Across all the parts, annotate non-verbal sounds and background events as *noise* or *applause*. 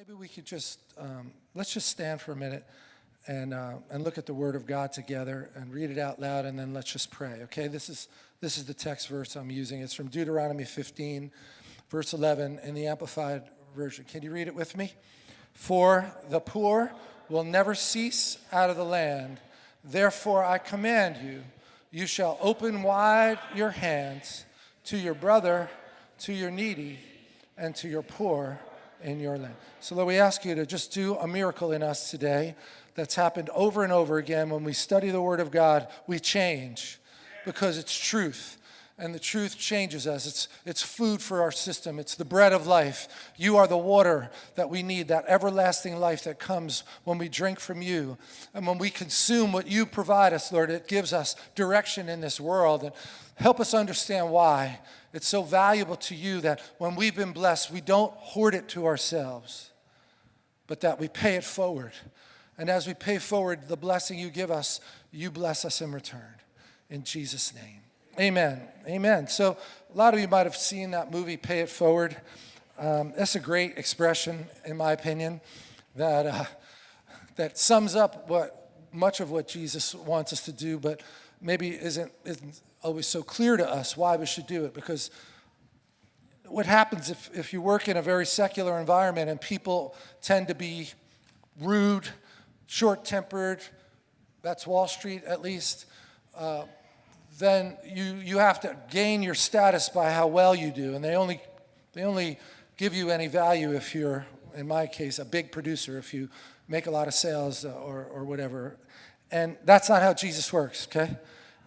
Maybe we could just, um, let's just stand for a minute and, uh, and look at the Word of God together and read it out loud, and then let's just pray, okay? This is, this is the text verse I'm using. It's from Deuteronomy 15, verse 11 in the Amplified Version. Can you read it with me? For the poor will never cease out of the land. Therefore, I command you, you shall open wide your hands to your brother, to your needy, and to your poor in your land. So, Lord, we ask you to just do a miracle in us today that's happened over and over again. When we study the Word of God, we change because it's truth. And the truth changes us. It's, it's food for our system. It's the bread of life. You are the water that we need, that everlasting life that comes when we drink from you. And when we consume what you provide us, Lord, it gives us direction in this world. And help us understand why it's so valuable to you that when we've been blessed, we don't hoard it to ourselves, but that we pay it forward. And as we pay forward the blessing you give us, you bless us in return. In Jesus' name. Amen. Amen. So, a lot of you might have seen that movie, Pay It Forward. Um, that's a great expression, in my opinion, that, uh, that sums up what much of what Jesus wants us to do, but maybe isn't, isn't always so clear to us why we should do it. Because what happens if, if you work in a very secular environment and people tend to be rude, short tempered, that's Wall Street at least, uh, then you, you have to gain your status by how well you do. And they only, they only give you any value if you're, in my case, a big producer, if you make a lot of sales uh, or, or whatever. And that's not how Jesus works, okay?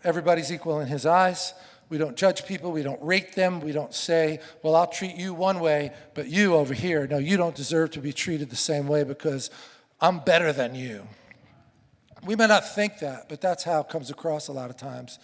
Everybody's equal in his eyes. We don't judge people. We don't rate them. We don't say, well, I'll treat you one way, but you over here, no, you don't deserve to be treated the same way because I'm better than you. We may not think that, but that's how it comes across a lot of times.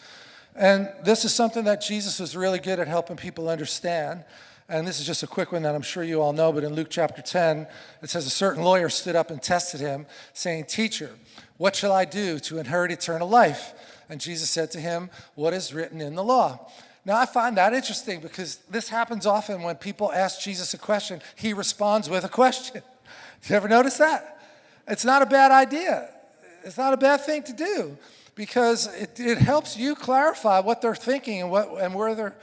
And this is something that Jesus was really good at helping people understand. And this is just a quick one that I'm sure you all know, but in Luke chapter 10, it says a certain lawyer stood up and tested him, saying, Teacher, what shall I do to inherit eternal life? And Jesus said to him, What is written in the law? Now, I find that interesting because this happens often when people ask Jesus a question, he responds with a question. *laughs* You ever notice that? It's not a bad idea. It's not a bad thing to do because it, it helps you clarify what they're thinking and, what, and where, they're,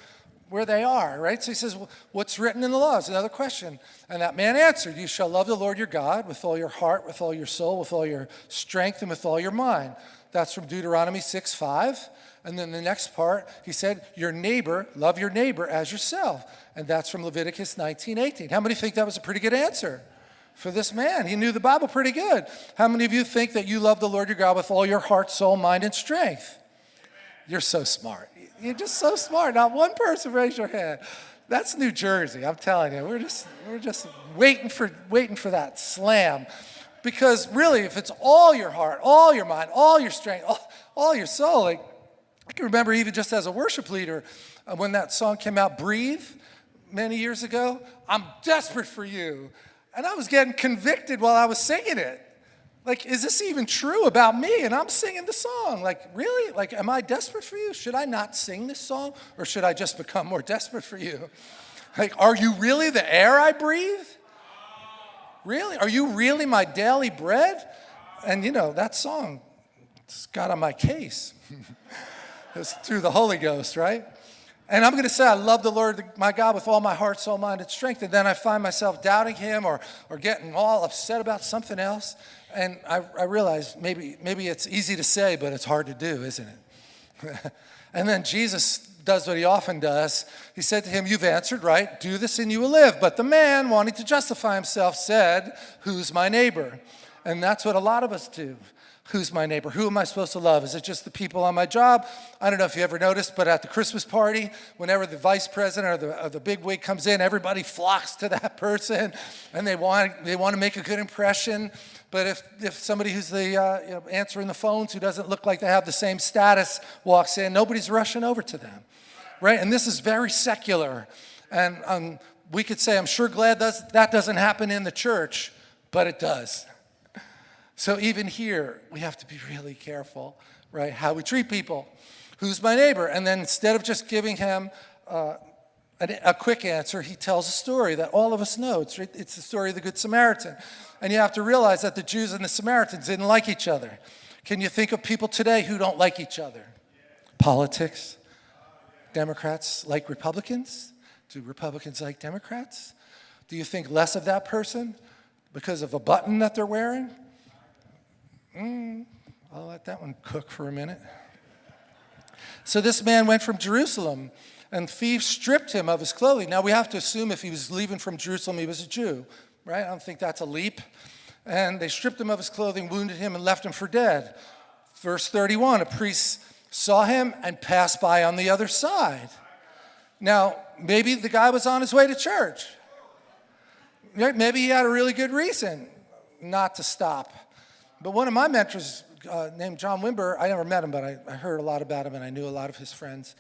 where they are, right? So he says, What's written in the law is another question. And that man answered, You shall love the Lord your God with all your heart, with all your soul, with all your strength, and with all your mind. That's from Deuteronomy 6 5. And then the next part, he said, Your neighbor, love your neighbor as yourself. And that's from Leviticus 19 18. How many think that was a pretty good answer? For this man. He knew the Bible pretty good. How many of you think that you love the Lord your God with all your heart, soul, mind, and strength? You're so smart. You're just so smart. Not one person raise your hand. That's New Jersey. I'm telling you. We're just we're just waiting for waiting for that slam. Because really, if it's all your heart, all your mind, all your strength, all, all your soul, like I can remember even just as a worship leader uh, when that song came out, Breathe, many years ago. I'm desperate for you. And I was getting convicted while I was singing it. Like, is this even true about me? And I'm singing the song. Like, really? Like, am I desperate for you? Should I not sing this song? Or should I just become more *laughs* desperate for you? Like, are you really the air I breathe? Really? Are you really my daily bread? And you know, that song got on my case. *laughs* it was through the Holy Ghost, right? And I'm going to say, I love the Lord my God with all my heart, soul, mind, and strength. And then I find myself doubting him or, or getting all upset about something else. And I, I realize maybe, maybe it's easy to say, but it's hard to do, isn't it? *laughs* and then Jesus does what he often does. He said to him, You've answered right, do this and you will live. But the man, wanting to justify himself, said, Who's my neighbor? And that's what a lot of us do. Who's my neighbor? Who am I supposed to love? Is it just the people on my job? I don't know if you ever noticed, but at the Christmas party, whenever the vice president or the, or the big wig comes in, everybody flocks to that *laughs* person and they want, they want to make a good impression. But if, if somebody who's the, uh, you know, answering the phones who doesn't look like they have the same status walks in, nobody's rushing over to them, right? And this is very secular. And um, we could say, I'm sure glad that doesn't happen in the church, but it does. So even here, we have to be really careful, right? How we treat people. Who's my neighbor? And then instead of just giving him uh, a, a quick answer, he tells a story that all of us know. It's, it's the story of the Good Samaritan. And you have to realize that the Jews and the Samaritans didn't like each other. Can you think of people today who don't like each other? Politics. Democrats like Republicans? Do Republicans like Democrats? Do you think less of that person because of a button that they're wearing? Mm, I'll let that one cook for a minute. So this man went from Jerusalem and thieves stripped him of his clothing. Now we have to assume if he was leaving from Jerusalem, he was a Jew, right? I don't think that's a leap. And they stripped him of his clothing, wounded him, and left him for dead. Verse 31, a priest saw him and passed by on the other side. Now, maybe the guy was on his way to church. Maybe he had a really good reason not to stop. But one of my mentors, uh, named John Wimber, I never met him, but I, I, heard a lot about him and I knew a lot of his friends.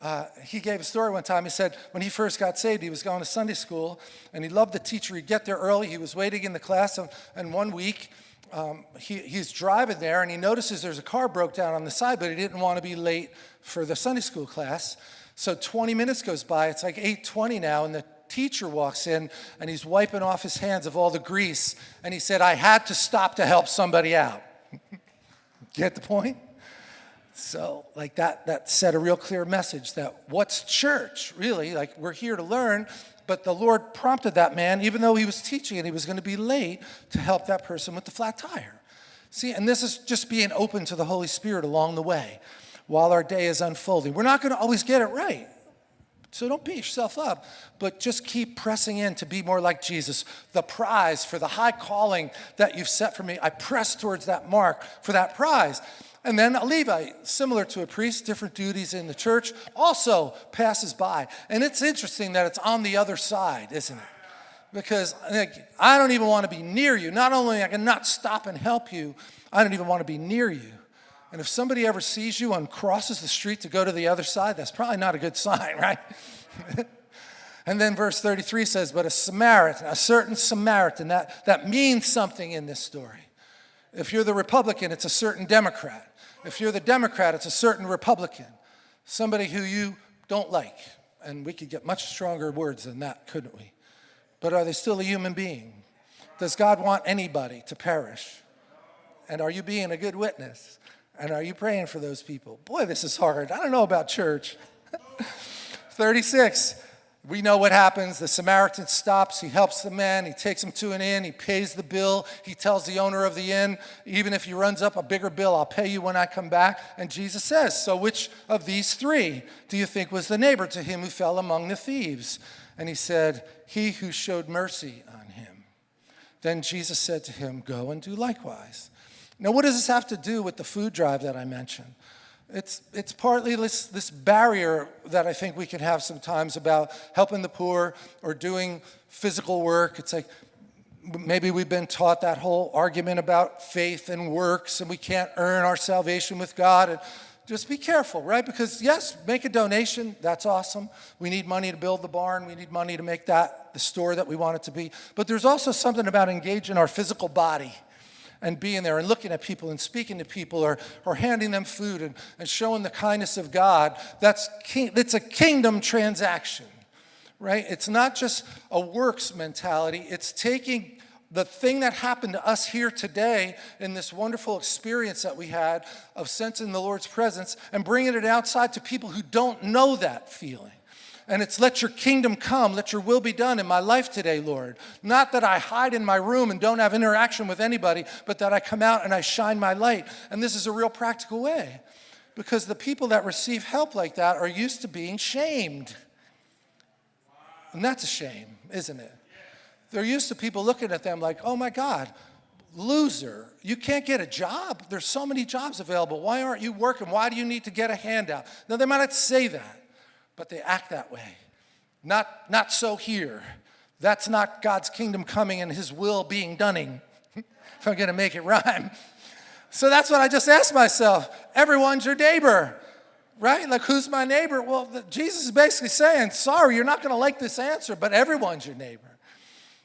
Uh, he gave a story one time. He said when he first got saved, he was going to Sunday school and he loved the teacher. He'd get there early. He was waiting in the class. And, and one week, um, he, he's driving there and he notices there's a car broke down on the side, but he didn't want to be late for the Sunday school class. So 20 minutes goes by. It's like 8.20 now, and the teacher walks in and he's wiping off his hands of all the grease. And he said, I had to stop to help somebody out. *laughs* Get the point? So like that, that said a real clear message that what's church, really? Like we're here to learn, but the Lord prompted that man, even though he was teaching and he was going to be late, to help that person with the flat tire. See, and this is just being open to the Holy Spirit along the way while our day is unfolding. We're not going to always get it right. So don't beat yourself up, but just keep pressing in to be more like Jesus. The prize for the high calling that you've set for me, I press towards that mark for that prize. And then a Levite, similar to a priest, different duties in the church, also passes by. And it's interesting that it's on the other side, isn't it? Because I don't even want to be near you. Not only I cannot stop and help you, I don't even want to be near you. And if somebody ever sees you and crosses the street to go to the other side, that's probably not a good sign, *laughs* right? and then verse 33 says, but a Samaritan, a certain Samaritan, that, that means something in this story. If you're the Republican, it's a certain Democrat. If you're the Democrat, it's a certain Republican. Somebody who you don't like. And we could get much stronger words than that, couldn't we? But are they still a human being? Does God want anybody to perish? And are you being a good witness? And are you praying for those people? Boy, this is hard. I don't know about church. *laughs* 36, we know what happens. The Samaritan stops, he helps the man, he takes him to an inn, he pays the bill, he tells the owner of the inn, even if he runs up a bigger bill, I'll pay you when I come back. And Jesus says, so which of these three do you think was the neighbor to him who fell among the thieves? And he said, he who showed mercy on him. Then Jesus said to him, go and do likewise. Now, what does this have to do with the food drive that I mentioned? It's, it's partly this, this barrier that I think we can have sometimes about helping the poor or doing physical work. It's like maybe we've been taught that whole argument about faith and works and we can't earn our salvation with God. And just be careful, right? Because yes, make a donation, that's awesome. We need money to build the barn, we need money to make that the store that we want it to be. But there's also something about engaging our physical body and being there and looking at people and speaking to people or, or handing them food and, and showing the kindness of God, that's king, it's a kingdom transaction, right? It's not just a works mentality. It's taking the thing that happened to us here today in this wonderful experience that we had of sensing the Lord's presence and bringing it outside to people who don't know that feeling. And it's let your kingdom come, let your will be done in my life today, Lord. Not that I hide in my room and don't have interaction with anybody, but that I come out and I shine my light. And this is a real practical way. Because the people that receive help like that are used to being shamed. And that's a shame, isn't it? They're used to people looking at them like, oh my God, loser. You can't get a job. There's so many jobs available. Why aren't you working? Why do you need to get a handout? Now, they might not say that but they act that way. Not, not so here. That's not God's kingdom coming and his will being doneing, *laughs* if I'm gonna make it rhyme. So that's what I just asked myself. Everyone's your neighbor, right? Like who's my neighbor? Well, the, Jesus is basically saying, sorry, you're not gonna like this answer, but everyone's your neighbor.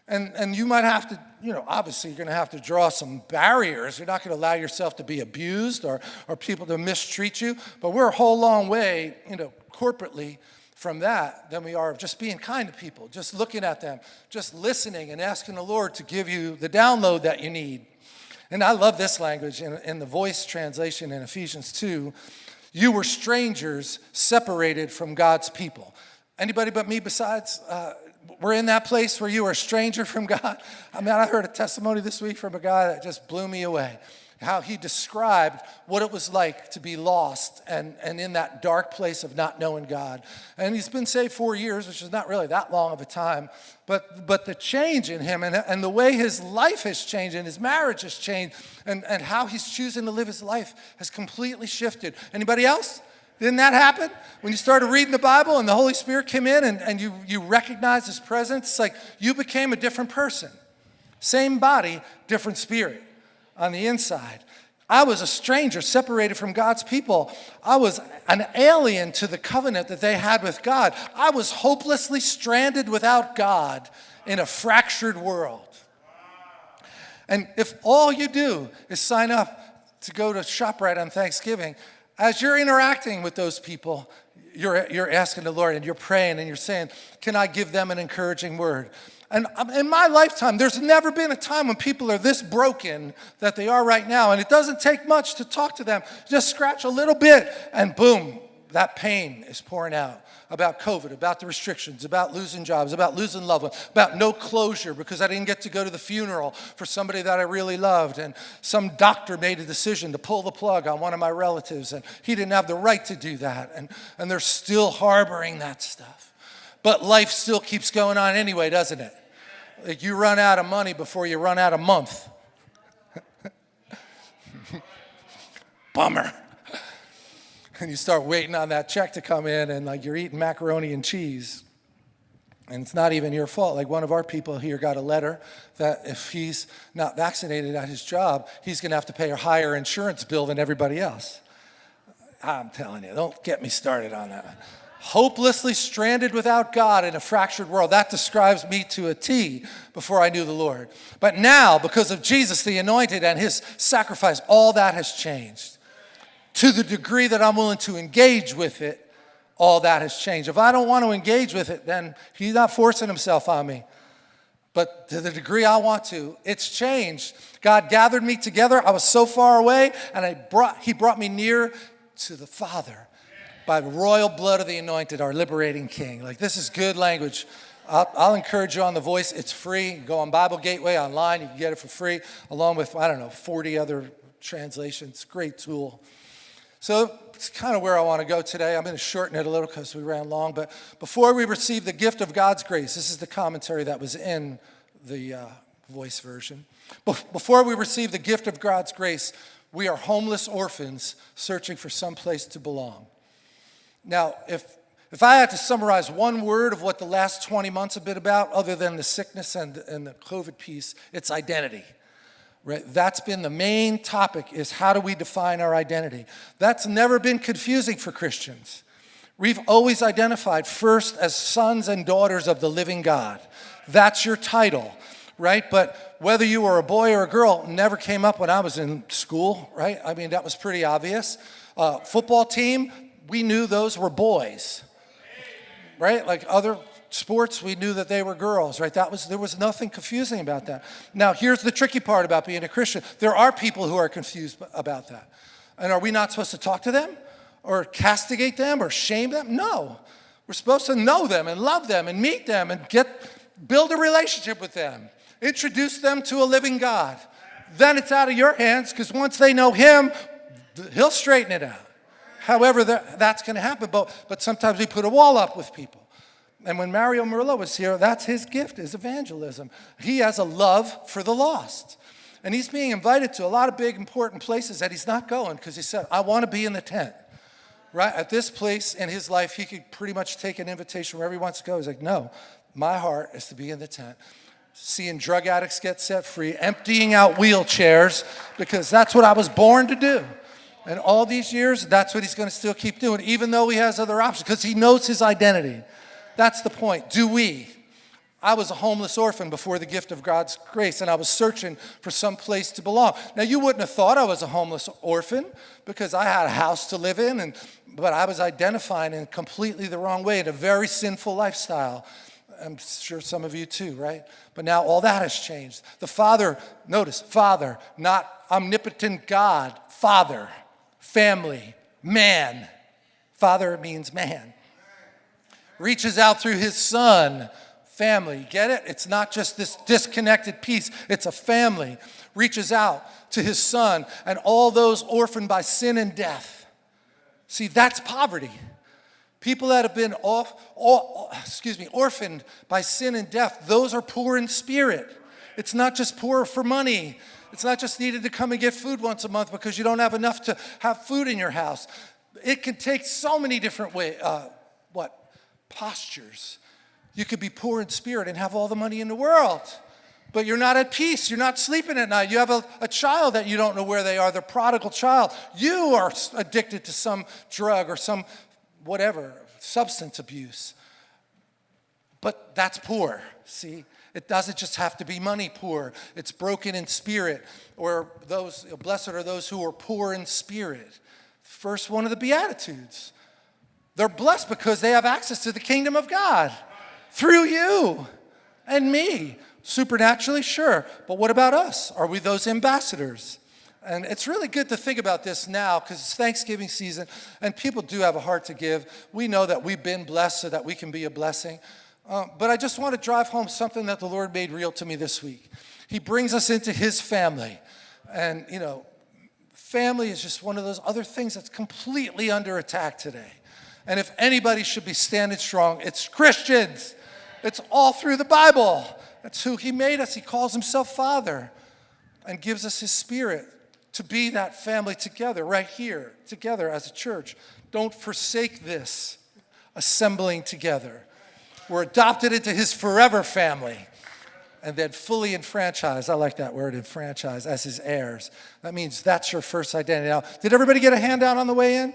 And, and you might have to, you know, obviously you're going to have to draw some barriers. You're not going to allow yourself to be abused or, or people to mistreat you. But we're a whole long way, you know, corporately from that than we are of just being kind to people, just looking at them, just listening and asking the Lord to give you the download that you need. And I love this language in, in the voice translation in Ephesians 2. You were strangers separated from God's people. Anybody but me besides? Uh, we're in that place where you are a stranger from God. I mean, I heard a testimony this week from a guy that just blew me away how he described what it was like to be lost and, and in that dark place of not knowing God. And he's been saved four years, which is not really that long of a time, but, but the change in him and, and the way his life has changed and his marriage has changed and, and how he's choosing to live his life has completely shifted. Anybody else? Didn't that happen? When you started reading the Bible and the Holy Spirit came in and, and you, you recognized his presence, it's like you became a different person. Same body, different spirit on the inside. I was a stranger separated from God's people. I was an alien to the covenant that they had with God. I was hopelessly stranded without God in a fractured world. And if all you do is sign up to go to ShopRite on Thanksgiving, as you're interacting with those people, you're, you're asking the Lord and you're praying and you're saying, Can I give them an encouraging word? And um, in my lifetime, there's never been a time when people are this broken that they are right now. And it doesn't take much to talk to them. Just scratch a little bit, and boom, that pain is pouring out about COVID, about the restrictions, about losing jobs, about losing loved ones, about no closure because I didn't get to go to the funeral for somebody that I really loved. And some doctor made a decision to pull the plug on one of my relatives, and he didn't have the right to do that. And, and they're still harboring that stuff. But life still keeps going on anyway, doesn't it? Like you run out of money before you run out of month. *laughs* Bummer. And you start waiting on that check to come in and like you're eating macaroni and cheese. And it's not even your fault. Like one of our people here got a letter that if he's not vaccinated at his job, he's going to have to pay a higher insurance bill than everybody else. I'm telling you, don't get me started on that hopelessly stranded without God in a fractured world. That describes me to a T before I knew the Lord. But now, because of Jesus, the anointed, and his sacrifice, all that has changed. To the degree that I'm willing to engage with it, all that has changed. If I don't want to engage with it, then he's not forcing himself on me. But to the degree I want to, it's changed. God gathered me together. I was so far away, and I brought, he brought me near to the Father by the royal blood of the anointed, our liberating king. Like, this is good language. I'll, I'll, encourage you on the voice. It's free. Go on Bible Gateway online. You can get it for free, along with, I don't know, 40 other translations. Great tool. So it's kind of where I want to go today. I'm going to shorten it a little because we ran long. But before we receive the gift of God's grace, this is the commentary that was in the uh, voice version. Before we receive the gift of God's grace, we are homeless orphans searching for some place to belong. Now, if, if I had to summarize one word of what the last 20 months have been about, other than the sickness and, and the COVID piece, it's identity. Right? That's been the main topic is how do we define our identity? That's never been confusing for Christians. We've always identified first as sons and daughters of the living God. That's your title, right? But whether you were a boy or a girl never came up when I was in school, right? I mean, that was pretty obvious. Uh, football team, we knew those were boys, right? Like other sports, we knew that they were girls, right? That was, there was nothing confusing about that. Now, here's the tricky part about being a Christian. There are people who are confused about that. And are we not supposed to talk to them or castigate them or shame them? No. We're supposed to know them and love them and meet them and get, build a relationship with them. Introduce them to a living God. Then it's out of your hands because once they know him, he'll straighten it out however that, that's going to happen. But, but sometimes we put a wall up with people. And when Mario Murillo was here, that's his gift, is evangelism. He has a love for the lost. And he's being invited to a lot of big, important places that he's not going because he said, I want to be in the tent. Right? At this place in his life, he could pretty much take an invitation wherever he wants to go. He's like, no, my heart is to be in the tent. Seeing drug addicts get set free, emptying out wheelchairs, because that's what I was born to do. And all these years, that's what he's going to still keep doing, even though he has other options, because he knows his identity. That's the point. Do we? I was a homeless orphan before the gift of God's grace, and I was searching for some place to belong. Now, you wouldn't have thought I was a homeless orphan because I had a house to live in, and, but I was identifying in completely the wrong way in a very sinful lifestyle. I'm sure some of you too, right? But now all that has changed. The Father, notice, Father, not omnipotent God, Father, family, man. Father means man. Reaches out through his Son family. Get it? It's not just this disconnected piece, it's a family. Reaches out to his son and all those orphaned by sin and death. See, that's poverty. People that have been off, all, excuse me, orphaned by sin and death, those are poor in spirit. It's not just poor for money. It's not just needed to come and get food once a month because you don't have enough to have food in your house. It can take so many different way, uh, postures you could be poor in spirit and have all the money in the world, but you're not at peace. You're not sleeping at night. You have a, a child that you don't know where they are, the prodigal child. You are addicted to some drug or some whatever, substance abuse. But that's poor, see? It doesn't just have to be money poor. It's broken in spirit, or those, blessed are those who are poor in spirit. First one of the Beatitudes. They're blessed because they have access to the kingdom of God through you and me. Supernaturally, sure. But what about us? Are we those ambassadors? And it's really good to think about this now because it's Thanksgiving season and people do have a heart to give. We know that we've been blessed so that we can be a blessing. Uh, but I just want to drive home something that the Lord made real to me this week. He brings us into His family. And, you know, family is just one of those other things that's completely under attack today. And if anybody should be standing strong, it's Christians. It's all through the Bible. That's who He made us. He calls Himself Father and gives us His Spirit to be that family together, right here, together as a church. Don't forsake this assembling together. We're adopted into His forever family and then fully enfranchised. I like that word, enfranchised, as His heirs. That means that's your first identity. Now, did everybody get a handout on the way in?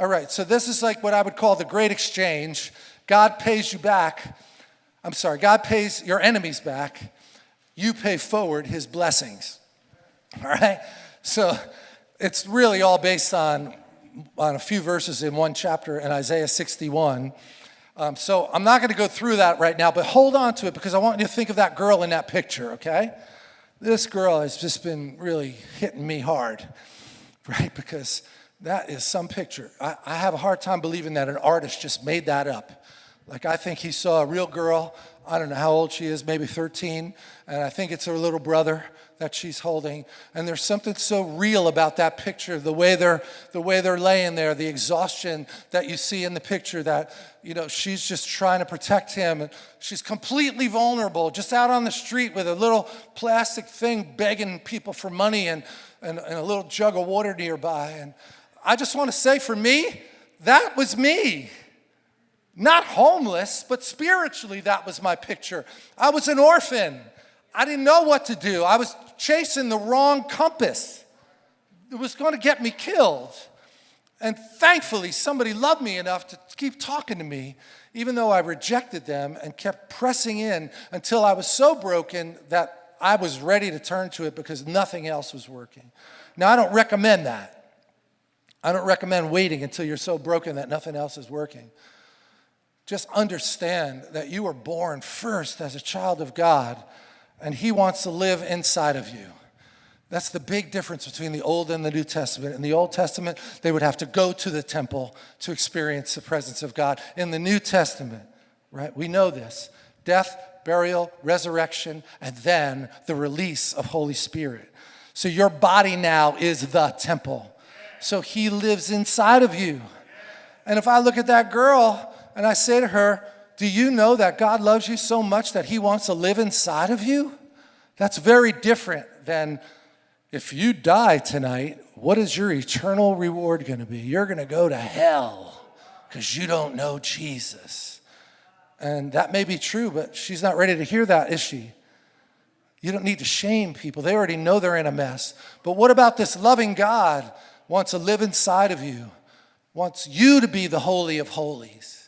All right, so this is like what I would call the great exchange. God pays you back I'm sorry, God pays your enemies back. You pay forward his blessings. All right? So it's really all based on, on a few verses in one chapter in Isaiah 61. Um, so I'm not going to go through that right now, but hold on to it because I want you to think of that girl in that picture, okay? This girl has just been really hitting me hard, *laughs* right? Because that is some picture. I, I have a hard time believing that an artist just made that up. Like I think he saw a real girl, I don't know how old she is, maybe 13, and I think it's her little brother that she's holding. And there's something so real about that picture, the way they're the way they're laying there, the exhaustion that you see in the picture that, you know, she's just trying to protect him. And she's completely vulnerable, just out on the street with a little plastic thing begging people for money and, and, and a little jug of water nearby. And I just want to say for me, that was me. Not homeless, but spiritually, that was my picture. I was an orphan. I didn't know what to do. I was chasing the wrong compass. It was going to get me killed. And thankfully, somebody loved me enough to keep talking to me, even though I rejected them and kept pressing in until I was so broken that I was ready to turn to it because nothing else was working. Now, I don't recommend that. I don't recommend waiting until you're so broken that nothing else is working. Just understand that you were born first as a child of God, and He wants to live inside of you. That's the big difference between the Old and the New Testament. In the Old Testament, they would have to go to the temple to experience the presence of God. In the New Testament, right, we know this death, burial, resurrection, and then the release of Holy Spirit. So your body now is the temple. So He lives inside of you. And if I look at that girl, and I say to her, Do you know that God loves you so much that He wants to live inside of you? That's very different than if you die tonight, what is your eternal reward going to be? You're going to go to hell because you don't know Jesus. And that may be true, but she's not ready to hear that, is she? You don't need to shame people. They already know they're in a mess. But what about this loving God wants to live inside of you, wants you to be the holy of holies?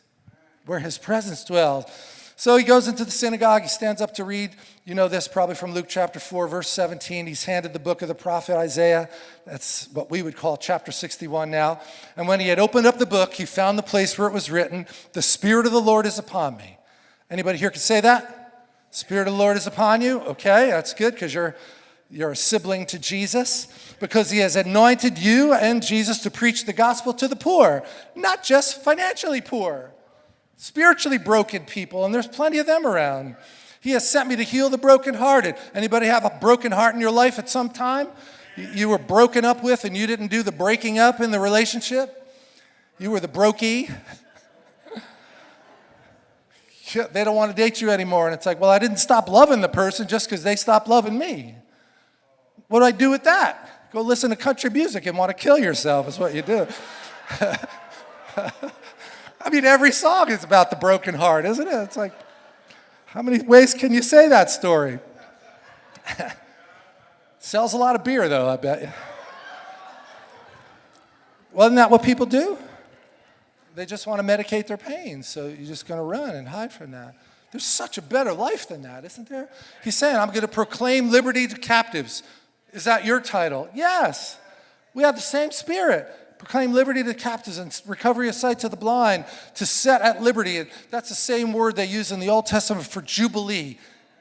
where his presence dwells. So he goes into the synagogue, he stands up to read. You know this probably from Luke chapter 4, verse 17. He's handed the book of the prophet Isaiah. That's what we would call chapter 61 now. And when he had opened up the book, he found the place where it was written, The Spirit of the Lord is upon me. Anybody here can say that? Spirit of the Lord is upon you? Okay, that's good because you're, you're a sibling to Jesus. Because he has anointed you and Jesus to preach the gospel to the poor, not just financially poor spiritually broken people, and there's plenty of them around. He has sent me to heal the brokenhearted. Anybody have a broken heart in your life at some time? You were broken up with and you didn't do the breaking up in the relationship? You were the brokey. *laughs* they don't want to date you anymore. And it's like, well, I didn't stop loving the person just because they stopped loving me. What do I do with that? Go listen to country music and want to kill yourself is what you do. *laughs* I mean, every song is about the broken heart, isn't it? It's like, how many ways can you say that story? *laughs* Sells a lot of beer, though, I bet you. Wasn't that what people do? They just want to medicate their pain, so you're just going to run and hide from that. There's such a better life than that, isn't there? He's saying, I'm going to proclaim liberty to captives. Is that your title? Yes. We have the same spirit proclaim liberty to the captives and recovery of sight to the blind, to set at liberty. And that's the same word they use in the Old Testament for Jubilee.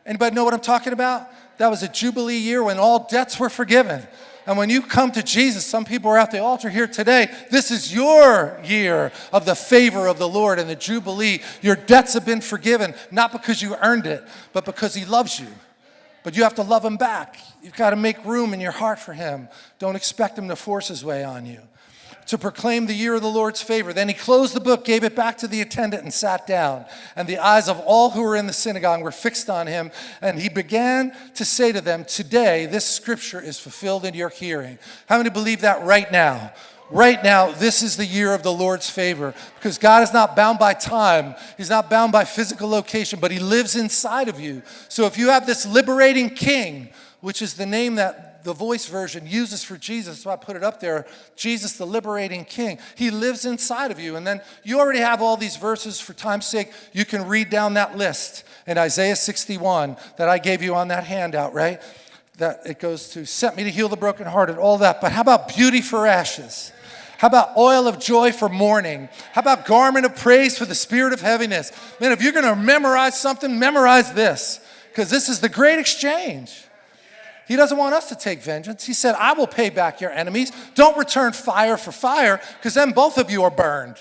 Anybody know what I'm talking about? That was a Jubilee year when all debts were forgiven. And when you come to Jesus, some people are at the altar here today. This is your year of the favor of the Lord and the Jubilee. Your debts have been forgiven, not because you earned it, but because He loves you. But you have to love Him back. You've got to make room in your heart for Him. Don't expect Him to force His way on you to proclaim the year of the Lord's favor. Then he closed the book, gave it back to the attendant, and sat down. And the eyes of all who were in the synagogue were fixed on him. And he began to say to them, Today, this scripture is fulfilled in your hearing. How many believe that right now? Right now, this is the year of the Lord's favor because God is not bound by time. He's not bound by physical location, but He lives inside of you. So if you have this liberating King, which is the name that the voice version uses for Jesus, so I put it up there, Jesus the liberating king. He lives inside of you. And then you already have all these verses for time's sake. You can read down that list in Isaiah 61 that I gave you on that handout, right? That it goes to set me to heal the brokenhearted, all that. But how about beauty for ashes? How about oil of joy for mourning? How about garment of praise for the spirit of heaviness? Man, if you're going to memorize something, memorize this because this is the great exchange. He doesn't want us to take vengeance. He said, I will pay back your enemies. Don't return fire for fire, because then both of you are burned.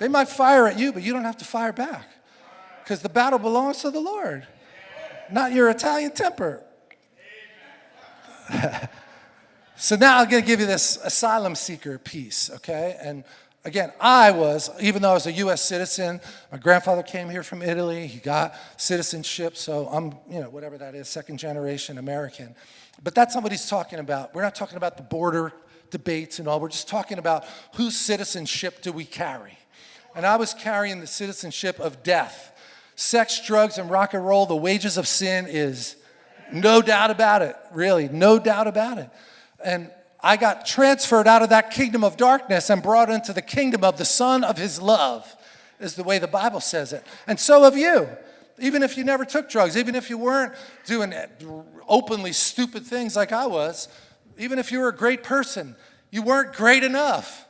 They might fire at you, but you don't have to fire back, because the battle belongs to the Lord, not your Italian temper. *laughs* so now I'm going to give you this asylum seeker piece, okay? And Again, I was, even though I was a U.S. citizen, my grandfather came here from Italy. He got citizenship, so I'm, you know, whatever that is, second generation American. But that's not what he's talking about. We're not talking about the border debates and all. We're just talking about whose citizenship do we carry. And I was carrying the citizenship of death. Sex, drugs, and rock and roll, the wages of sin is no doubt about it, really, no doubt about it. And I got transferred out of that kingdom of darkness and brought into the kingdom of the Son of His love, is the way the Bible says it. And so have you. Even if you never took drugs, even if you weren't doing openly stupid things like I was, even if you were a great person, you weren't great enough.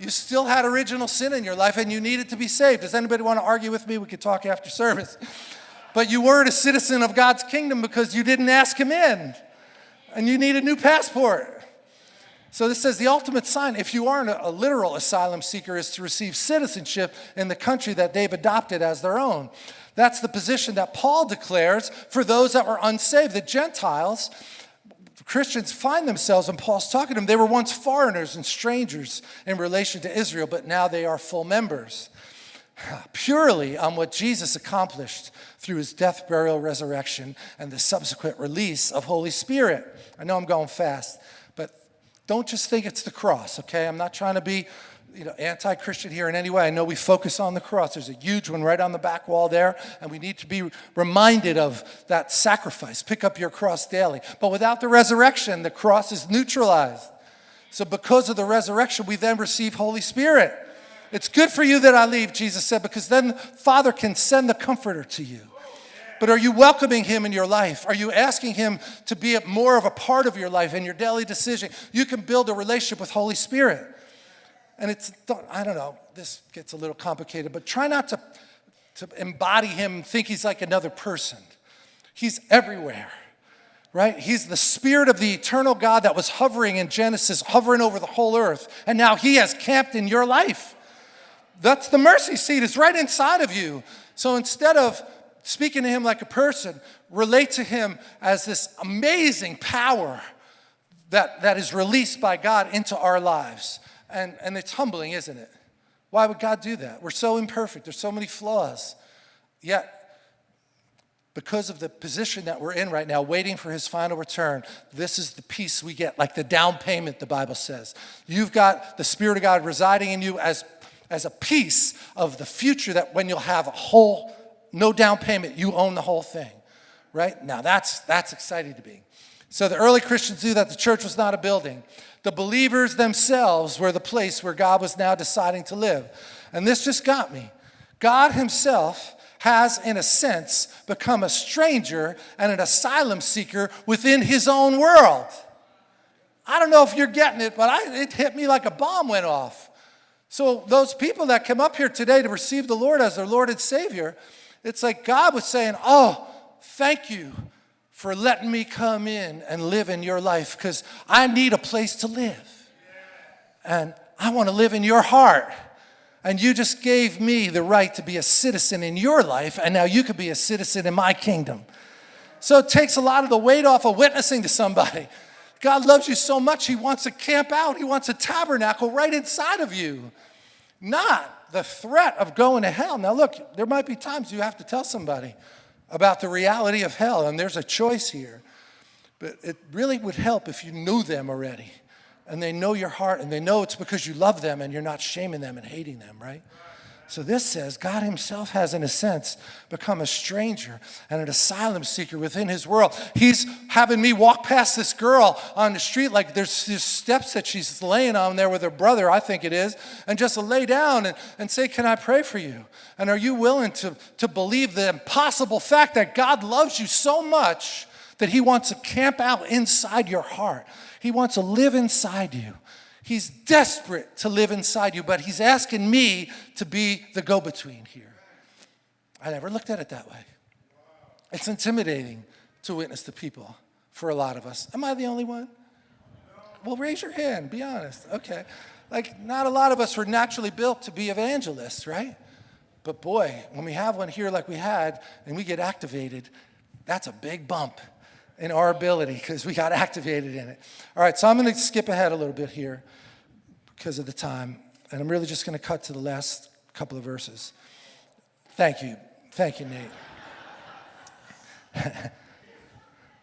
You still had original sin in your life and you needed to be saved. Does anybody want to argue with me? We could talk after service. But you weren't a citizen of God's kingdom because you didn't ask Him in and you need a new passport. So this says the ultimate sign, if you aren't a, literal asylum seeker, is to receive citizenship in the country that they've adopted as their own. That's the position that Paul declares for those that were unsaved. The Gentiles, Christians find themselves, and Paul's talking to them, they were once foreigners and strangers in relation to Israel, but now they are full members. Purely on what Jesus accomplished through his death, burial, resurrection, and the subsequent release of Holy Spirit. I know I'm going fast. But don't just think it's the cross, okay? I'm not trying to be you know, anti-Christian here in any way. I know we focus on the cross. There's a huge one right on the back wall there, and we need to be reminded of that sacrifice. Pick up your cross daily. But without the resurrection, the cross is neutralized. So because of the resurrection, we then receive Holy Spirit. It's good for you that I leave, Jesus said, because then Father can send the comforter to you. But are you welcoming him in your life? Are you asking him to be more of a part of your life in your daily decision? You can build a relationship with Holy Spirit. And it's, I don't know, this gets a little complicated, but try not to, to embody him think he's like another person. He's everywhere, right? He's the spirit of the eternal God that was hovering in Genesis, hovering over the whole earth. And now he has camped in your life. That's the mercy seat, it's right inside of you. So instead of speaking to him like a person, relate to him as this amazing power that, that is released by God into our lives. And, and it's humbling, isn't it? Why would God do that? We're so imperfect, there's so many flaws. Yet, because of the position that we're in right now, waiting for his final return, this is the peace we get, like the down payment, the Bible says. You've got the Spirit of God residing in you as, as a piece of the future that when you'll have a whole, no down payment, you own the whole thing, right? Now that's, that's exciting to be. So the early Christians knew that the church was not a building. The believers themselves were the place where God was now deciding to live. And this just got me. God himself has, in a sense, become a stranger and an asylum seeker within his own world. I don't know if you're getting it, but I, it hit me like a bomb went off. So, those people that come up here today to receive the Lord as their Lord and Savior, it's like God was saying, Oh, thank you for letting me come in and live in your life because I need a place to live. And I want to live in your heart. And you just gave me the right to be a citizen in your life, and now you could be a citizen in my kingdom. So it takes a lot of the weight off of witnessing to somebody. God loves you so much, He wants to camp out, He wants a tabernacle right inside of you, not the threat of going to hell. Now, look, there might be times you have to tell somebody about the reality of hell, and there's a choice here. But it really would help if you knew them already and they know your heart and they know it's because you love them and you're not shaming them and hating them, right? So this says God himself has, in a sense, become a stranger and an asylum seeker within his world. He's having me walk past this girl on the street like there's, there's steps that she's laying on there with her brother, I think it is, and just lay down and, and say, can I pray for you? And are you willing to, to believe the impossible fact that God loves you so much that he wants to camp out inside your heart? He wants to live inside you. He's desperate to live inside you, but he's asking me to be the go between here. I never looked at it that way. It's intimidating to witness to people for a lot of us. Am I the only one? Well, raise your hand, be honest. Okay. Like, not a lot of us were naturally built to be evangelists, right? But boy, when we have one here like we had and we get activated, that's a big bump in our ability because we got activated in it. All right, so I'm going to skip ahead a little bit here because of the time, and I'm really just going to cut to the last couple of verses. Thank you. Thank you, Nate. *laughs*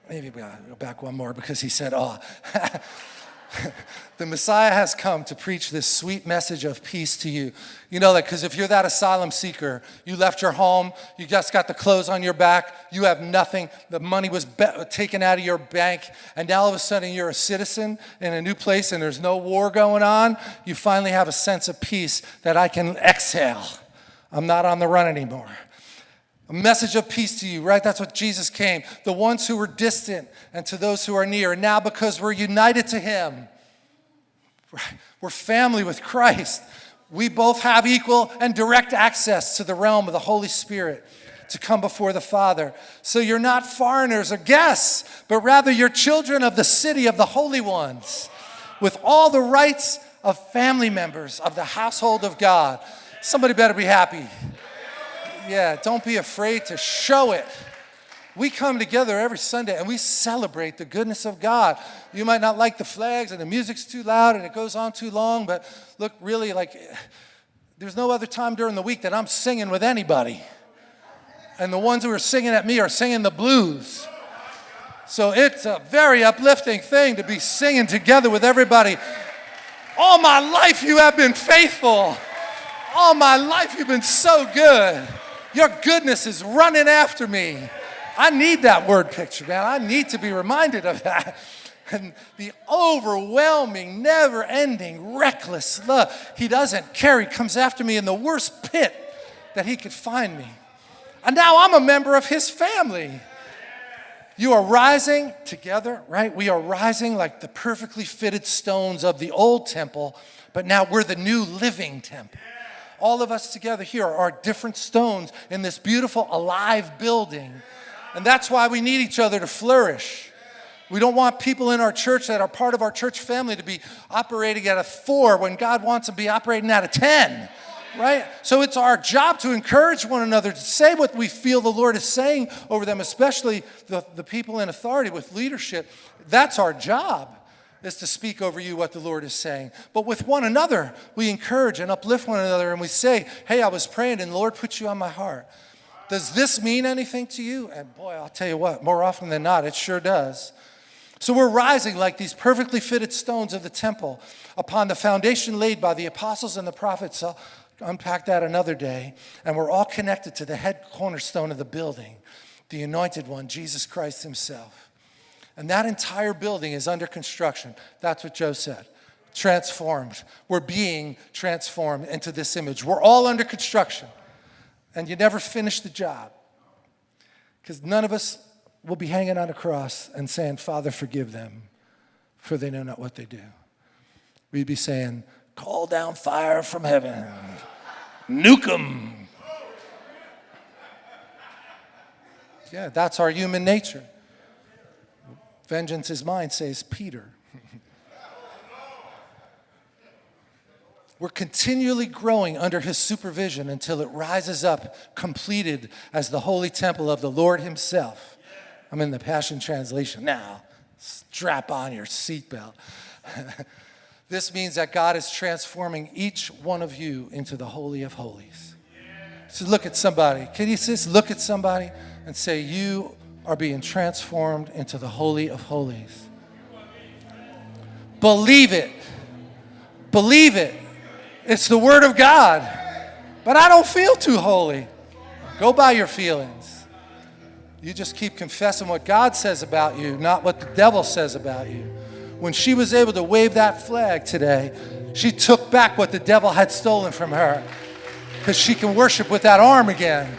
Maybe we'll go back one more because he said, oh. *laughs* *laughs* the Messiah has come to preach this sweet message of peace to you. You know that because if you're that asylum seeker, you left your home, you just got the clothes on your back, you have nothing, the money was taken out of your bank, and now all of a sudden you're a citizen in a new place and there's no war going on, you finally have a sense of peace that I can exhale. I'm not on the run anymore. A message of peace to you, right? That's what Jesus came. The ones who were distant and to those who are near. And now, because we're united to Him, we're family with Christ. We both have equal and direct access to the realm of the Holy Spirit to come before the Father. So you're not foreigners or guests, but rather you're children of the city of the holy ones with all the rights of family members of the household of God. Somebody better be happy. Yeah, don't be afraid to show it. We come together every Sunday and we celebrate the goodness of God. You might not like the flags and the music's too loud and it goes on too long, but look, really, like, there's no other time during the week that I'm singing with anybody. And the ones who are singing at me are singing the blues. So it's a very uplifting thing to be singing together with everybody. All my life you have been faithful. All my life you've been so good. Your goodness is running after me. I need that word picture, man. I need to be reminded of that. *laughs* and the overwhelming, never ending, reckless love. He doesn't care. He comes after me in the worst pit that he could find me. And now I'm a member of his family. You are rising together, right? We are rising like the perfectly fitted stones of the old temple, but now we're the new living temple. All of us together here are different stones in this beautiful, alive building. And that's why we need each other to flourish. We don't want people in our church that are part of our church family to be operating at a four when God wants them to be operating at a 10 right? So it's our job to encourage one another, to say what we feel the Lord is saying over them, especially the, the people in authority with leadership. That's our job, is to speak over you what the Lord is saying. But with one another, we encourage and uplift one another, and we say, hey, I was praying, and the Lord put you on my heart. Does this mean anything to you? And boy, I'll tell you what, more often than not, it sure does. So we're rising like these perfectly fitted stones of the temple upon the foundation laid by the apostles and the prophets I'll unpack that another day. And we're all connected to the head cornerstone of the building, the anointed one, Jesus Christ himself. And that entire building is under construction. That's what Joe said. Transformed. We're being transformed into this image. We're all under construction. And you never finish the job. Because none of us will be hanging on a cross and saying, Father, forgive them, for they know not what they do. We'd be saying, Call down fire from heaven. Nuke them. Yeah, that's our human nature. Vengeance is mine, says Peter. We're continually growing under his supervision until it rises up completed as the holy temple of the Lord himself. I'm in the Passion Translation now. Strap on your seatbelt. *laughs* This means that God is transforming each one of you into the Holy of Holies. So look at somebody. Can you just look at somebody and say, You are being transformed into the Holy of Holies? Believe it. Believe it. It's the Word of God. But I don't feel too holy. Go by your feelings. You just keep confessing what God says about you, not what the devil says about you when she was able to wave that flag today, she took back what the devil had stolen from her because she can worship with that arm again.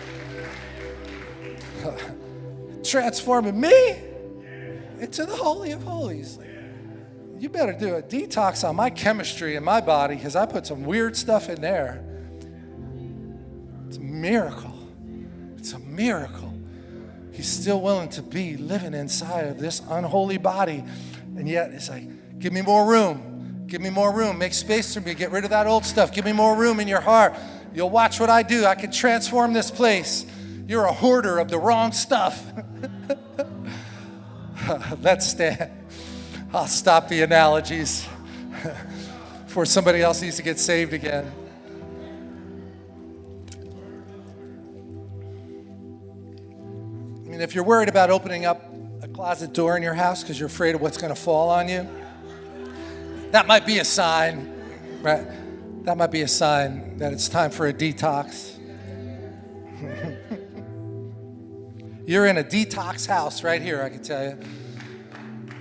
Transforming me into the Holy of Holies. You better do a detox on my chemistry in my body because I put some weird stuff in there. It's a miracle. It's a miracle. He's still willing to be living inside of this unholy body and yet it's like, give me more room. Give me more room. Make space for me. Get rid of that old stuff. Give me more room in your heart. You'll watch what I do. I can transform this place. You're a hoarder of the wrong stuff. *laughs* Let's stand. I'll stop the analogies before somebody else needs to get saved again. I mean, if you're worried about opening up a closet door in your house because you're afraid of what's going to fall on you, that might be a sign, right? That might be a sign that it's time for a detox. You're in a detox house right here, I can tell you.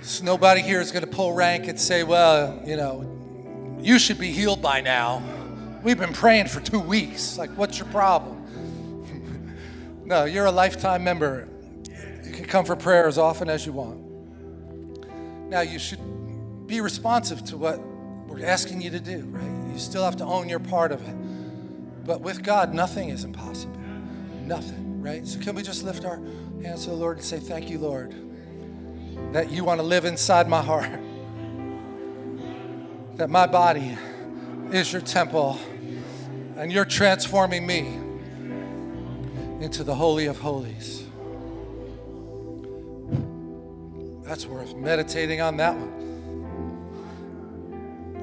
So nobody here is going to pull rank and say, well, you know, you should be healed by now. We've been praying for two weeks. Like, what's your problem? *laughs* no, you're a lifetime member you can come for prayer as often as you want. Now, you should be responsive to what we're asking you to do, right? You still have to own your part of it. But with God, nothing is impossible. Nothing, right? So, can we just lift our hands to the Lord and say, Thank you, Lord, that you want to live inside my heart, *laughs* that my body is your temple, and you're transforming me into the Holy of Holies. That's worth meditating on that one.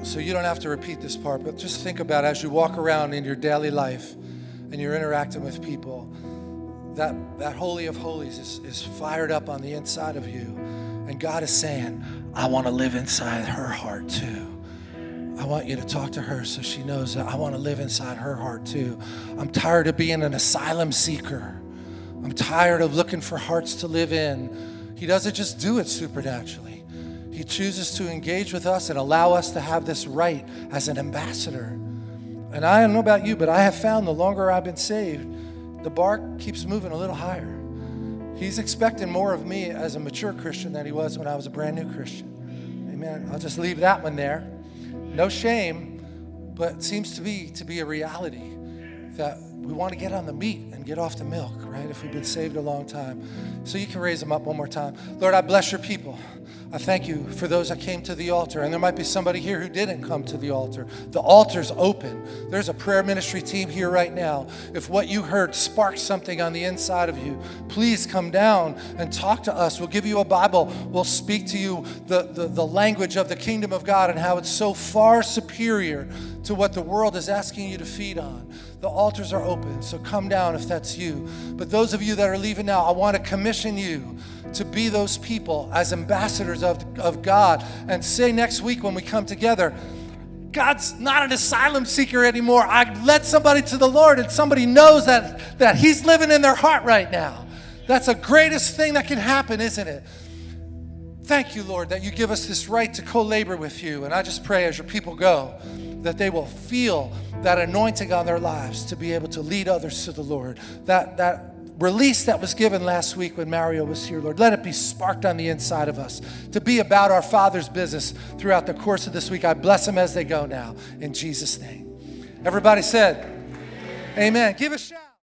So you don't have to repeat this part, but just think about as you walk around in your daily life and you're interacting with people, that, that Holy of Holies is, is fired up on the inside of you. And God is saying, I want to live inside her heart too. I want you to talk to her so she knows that I want to live inside her heart too. I'm tired of being an asylum seeker. I'm tired of looking for hearts to live in. He doesn't just do it supernaturally. He He chooses to engage with us and allow us to have this right as an ambassador. And I don't know about you, but I have found the longer I've been saved, the bar keeps moving a little higher. He's expecting more of me as a mature Christian than he was when I was a brand new Christian. Amen. I'll just leave that one there. No shame, but it seems to be to be a reality that we want to get on the meat and get off the milk, right? If we've been saved a long time. So you can raise them up one more time. Lord, I bless your people. I thank you for those that came to the altar. And there might be somebody here who didn't come to the altar. The altar's open. There's a prayer ministry team here right now. If what you heard sparked something on the inside of you, please come down and talk to us. We'll give you a Bible. We'll speak to you the, the, the language of the kingdom of God and how it's so far superior to what the world is asking you to feed on. The altars are open, so come down if that's you. But those of you that are leaving now, I want to commission you to be those people as ambassadors of, of God and say next week when we come together, God's not an asylum seeker anymore. I led somebody to the Lord and somebody knows that, that He's living in their heart right now. That's the greatest thing that can happen, isn't it? Thank you, Lord, that you give us this right to co labor with you. And I just pray as your people go that they will feel that anointing on their lives to be able to lead others to the Lord. That, that release that was given last week when Mario was here, Lord, let it be sparked on the inside of us to be about our Father's business throughout the course of this week. I bless them as they go now in Jesus' name. Everybody said, Amen. Give a shout.